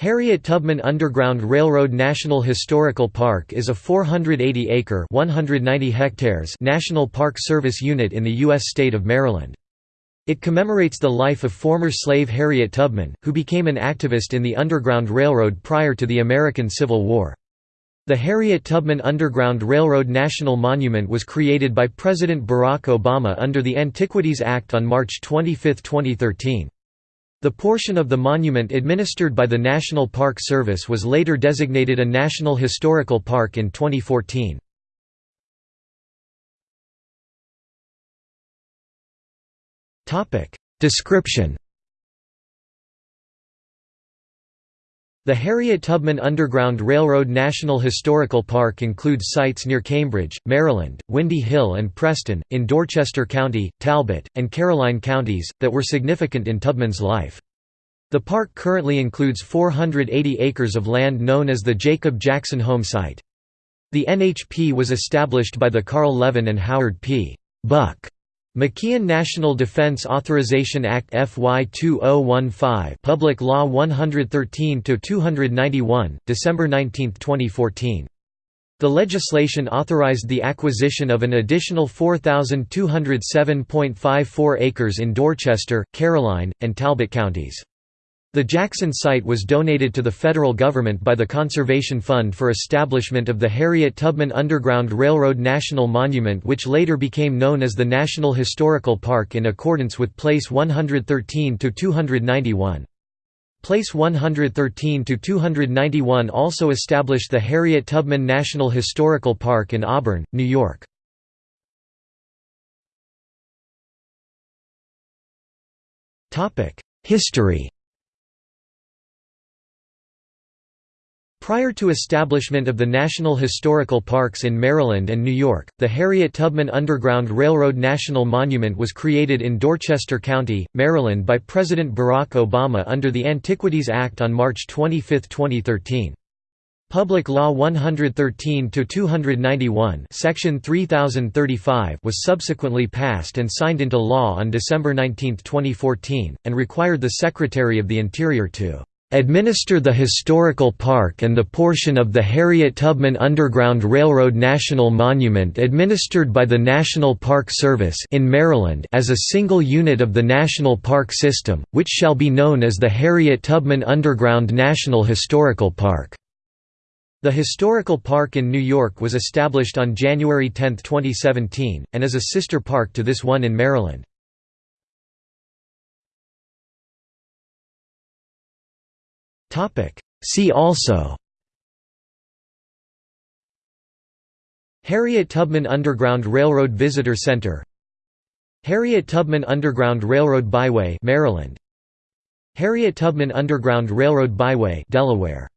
Harriet Tubman Underground Railroad National Historical Park is a 480-acre (190 hectares) National Park Service unit in the U.S. state of Maryland. It commemorates the life of former slave Harriet Tubman, who became an activist in the Underground Railroad prior to the American Civil War. The Harriet Tubman Underground Railroad National Monument was created by President Barack Obama under the Antiquities Act on March 25, 2013. The portion of the monument administered by the National Park Service was later designated a National Historical Park in 2014. Description The Harriet Tubman Underground Railroad National Historical Park includes sites near Cambridge, Maryland, Windy Hill and Preston, in Dorchester County, Talbot, and Caroline counties, that were significant in Tubman's life. The park currently includes 480 acres of land known as the Jacob Jackson Home Site. The NHP was established by the Carl Levin and Howard P. Buck McKeon National Defense Authorization Act FY 2015 Public Law 113-291, December 19, 2014. The legislation authorized the acquisition of an additional 4,207.54 acres in Dorchester, Caroline, and Talbot counties. The Jackson site was donated to the federal government by the Conservation Fund for establishment of the Harriet Tubman Underground Railroad National Monument which later became known as the National Historical Park in accordance with Place 113-291. Place 113-291 also established the Harriet Tubman National Historical Park in Auburn, New York. History Prior to establishment of the National Historical Parks in Maryland and New York, the Harriet Tubman Underground Railroad National Monument was created in Dorchester County, Maryland by President Barack Obama under the Antiquities Act on March 25, 2013. Public Law 113-291 Section 3035 was subsequently passed and signed into law on December 19, 2014, and required the Secretary of the Interior to administer the historical park and the portion of the Harriet Tubman Underground Railroad National Monument administered by the National Park Service in Maryland as a single unit of the National Park System, which shall be known as the Harriet Tubman Underground National Historical Park. The historical park in New York was established on January 10, 2017, and is a sister park to this one in Maryland. See also Harriet Tubman Underground Railroad Visitor Center Harriet Tubman Underground Railroad Byway Maryland Harriet Tubman Underground Railroad Byway Delaware